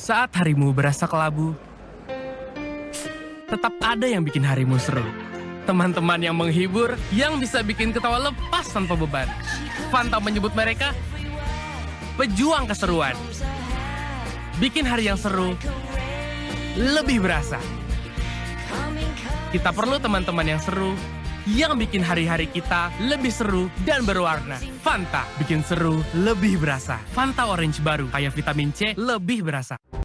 Saat harimu berasa kelabu, tetap ada yang bikin harimu seru. Teman-teman yang menghibur, yang bisa bikin ketawa lepas tanpa beban. Fanta menyebut mereka pejuang keseruan. Bikin hari yang seru lebih berasa. Kita perlu teman-teman yang seru, yang bikin hari-hari kita lebih seru dan berwarna. Fanta bikin seru lebih berasa. Fanta Orange baru, kayak vitamin C lebih berasa.